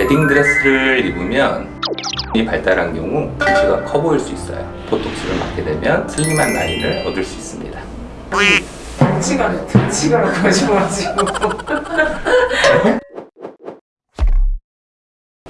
웨딩 드레스를 입으면 이 발달한 경우 덩치가 커 보일 수 있어요. 보톡스를 맞게 되면 슬림한 라인을 얻을 수 있습니다. 덩치가 덩치가라고 하셔가지고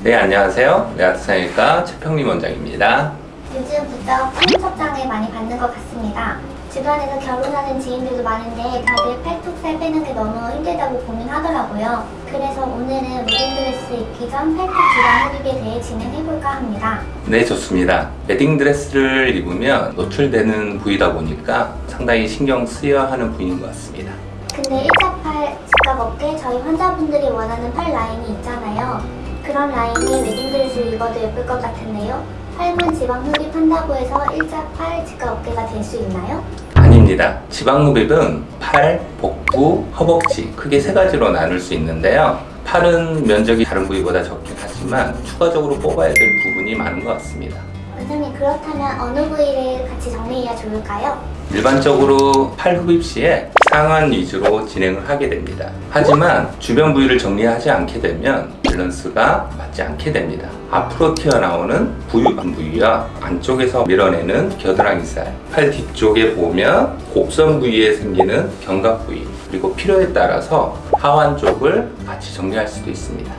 네, 안녕하세요. 예아트 성형외과 최평림 원장입니다. 요즘 부쩍 청첩장을 많이 받는 것 같습니다. 주변에서 결혼하는 지인들도 많은데 다들 팔뚝 살 빼는 게 너무 힘들다고 고민하더라고요. 그래서 오늘은 웨딩드레스 입기 전 팔뚝 지방 흡입에 대해 진행해볼까 합니다. 네, 좋습니다. 웨딩 드레스를 입으면 노출되는 부위다 보니까 상당히 신경 쓰여야 하는 부위인 것 같습니다. 근데 일자팔, 직각 어깨, 저희 환자분들이 원하는 팔 라인이 있잖아요. 그런 라인이 웨딩드레스를 입어도 예쁠 것 같은데요. 팔만 지방 흡입한다고 해서 일자팔, 직각 어깨가 될 수 있나요? 아닙니다. 지방 흡입은 팔, 복부, 허벅지 크게 세 가지로 나눌 수 있는데요. 팔은 면적이 다른 부위보다 적긴 하지만 추가적으로 뽑아야 될 부분이 많은 것 같습니다. 원장님 그렇다면 어느 부위를 같이 정리해야 좋을까요? 일반적으로 팔 흡입 시에 상완 위주로 진행을 하게 됩니다. 하지만 주변 부위를 정리하지 않게 되면 밸런스가 맞지 않게 됩니다. 앞으로 튀어나오는 부유관 부위와 안쪽에서 밀어내는 겨드랑이살, 팔 뒤쪽에 보면 곡선 부위에 생기는 견갑 부위, 그리고 필요에 따라서 하완 쪽을 같이 정리할 수도 있습니다.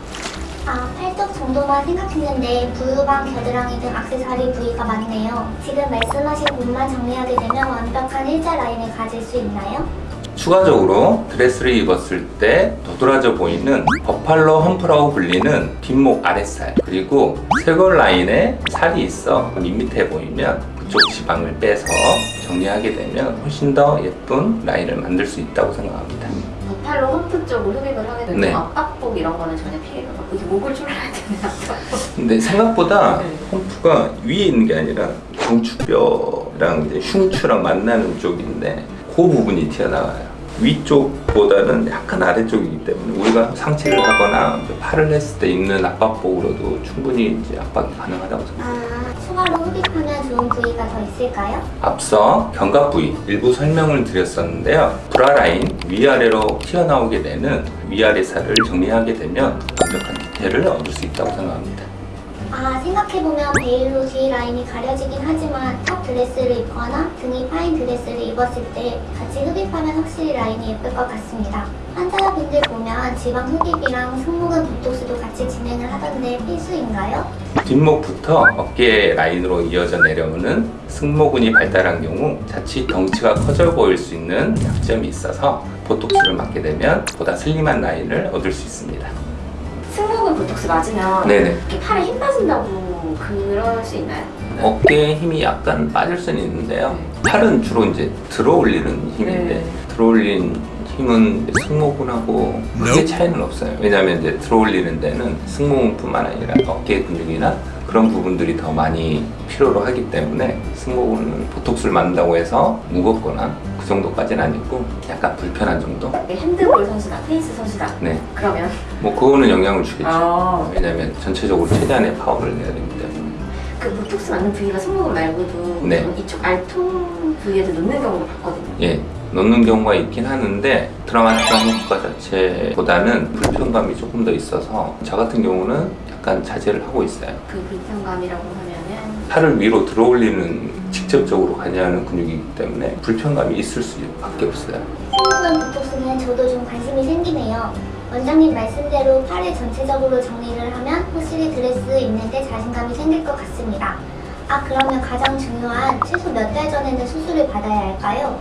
아, 팔뚝 정도만 생각했는데 부유방, 겨드랑이 등 악세사리 부위가 많네요. 지금 말씀하신 곳만 정리하게 되면 완벽한 일자 라인을 가질 수 있나요? 추가적으로 드레스를 입었을 때 도드라져 보이는 버팔로 험프라고 불리는 뒷목 아랫살 그리고 쇄골 라인에 살이 있어 밋밋해 보이면 그쪽 지방을 빼서 정리하게 되면 훨씬 더 예쁜 라인을 만들 수 있다고 생각합니다. 버팔로 홈프 쪽으로 흡입을 하게 되면 네. 압박복 이런 거는 전혀 피해가 없고 이게 목을 졸라야 되는 압박복 근데 생각보다 네. 홈프가 위에 있는 게 아니라 경추뼈랑 이제 흉추랑 만나는 쪽인데 그 부분이 튀어나와요. 위쪽보다는 약간 아래쪽이기 때문에 우리가 상체를 하거나 팔을 했을 때 입는 압박복으로도 충분히 이제 압박이 가능하다고 생각합니다. 아, 추가로 흡입하면 좋은 부위가 더 있을까요? 앞서 견갑 부위 일부 설명을 드렸었는데요. 브라 라인 위아래로 튀어나오게 되는 위아래 살을 정리하게 되면 완벽한 디테일을 얻을 수 있다고 생각합니다. 아, 생각해보면 베일로 뒤 라인이 가려지긴 하지만 탑 드레스를 입거나 등이 파인 드레스를 입었을 때 같이 흡입하면 확실히 라인이 예쁠 것 같습니다. 환자분들 보면 지방 흡입이랑 승모근 보톡스도 같이 진행을 하던데 필수인가요? 뒷목부터 어깨 라인으로 이어져 내려오는 승모근이 발달한 경우 자칫 덩치가 커져 보일 수 있는 약점이 있어서 보톡스를 맞게 되면 보다 슬림한 라인을 얻을 수 있습니다. 승모근 보톡스 맞으면 네네. 이렇게 팔에 힘 빠진다고 그럴 수 있나요? 어깨에 힘이 약간 빠질 수는 있는데요. 팔은 주로 이제 들어 올리는 힘인데 네. 들어 올린 힘은 승모근하고 크게 차이는 없어요. 왜냐하면 이제 들어 올리는 데는 승모근뿐만 아니라 어깨 근육이나 그런 부분들이 더 많이 필요로 하기 때문에 승모근은 보톡스를 맞는다고 해서 무겁거나 그 정도까지는 아니고 약간 불편한 정도? 이게 핸드볼 선수다, 테니스 선수다 네. 그러면 뭐 그거는 영향을 주겠죠. 아. 왜냐하면 전체적으로 최대한의 파워를 내야 되기 때문에. 그 보톡스 맞는 부위가 승모근 말고도 네. 이쪽 알통 부위에도 놓는 경우를 봤거든요 예, 넣는 경우가 있긴 하는데 드라마틱한 효과 자체보다는 불편감이 조금 더 있어서 저 같은 경우는 약간 자제를 하고 있어요. 그 불편감이라고 하면은 팔을 위로 들어 올리는 직접적으로 관여하는 근육이기 때문에 불편감이 있을 수밖에 없어요. 승모근 보톡스는 저도 좀 관심이 생기네요. 원장님 말씀대로 팔을 전체적으로 정리를 하면 확실히 드레스 입는데 자신감이 생길 것 같습니다. 아 그러면 가장 중요한 최소 몇 달 전에는 수술을 받아야 할까요?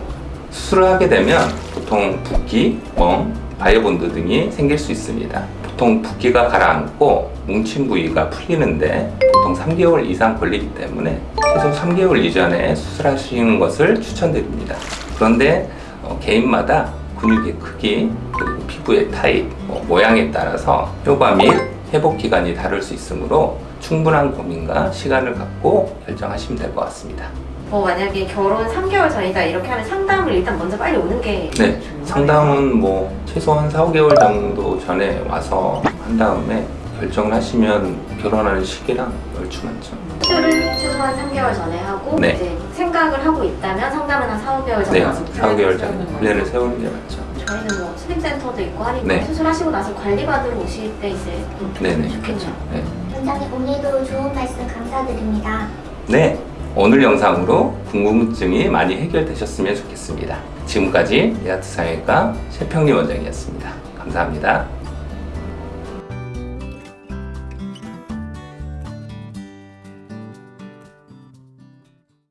수술을 하게 되면 보통 붓기, 멍, biobond 등이 생길 수 있습니다. 보통 붓기가 가라앉고 뭉친 부위가 풀리는데 보통 3개월 이상 걸리기 때문에 최소 3개월 이전에 수술하시는 것을 추천드립니다. 그런데 어, 개인마다 근육의 크기 그리고 피부의 타입, 뭐 모양에 따라서 효과 및 회복 기간이 다를 수 있으므로 충분한 고민과 시간을 갖고 결정하시면 될 것 같습니다. 뭐 만약에 결혼 3개월 전이다 이렇게 하면 상담을 일단 먼저 빨리 오는 게 네. 상담은 뭐 최소한 4, 5개월 정도 전에 와서 한 다음에 결정을 하시면 결혼하는 시기랑 얼추 맞죠. 수술을 최소한 3개월 전에 하고 네. 이제 생각을 하고 있다면 상담은 한 4, 5개월 전에 네, 와서 4, 5개월 전에 플랜을. 세우는 게 맞죠. 저희는 뭐 슬림센터도 있고 하니까 네. 수술하시고 나서 관리받으러 오실 때 이제 좀 네네. 좋겠죠. 네. 원장님 오늘도 좋은 말씀 감사드립니다. 네, 오늘 영상으로 궁금증이 많이 해결되셨으면 좋겠습니다. 지금까지 예아트 성형외과 최평림 원장이었습니다. 감사합니다.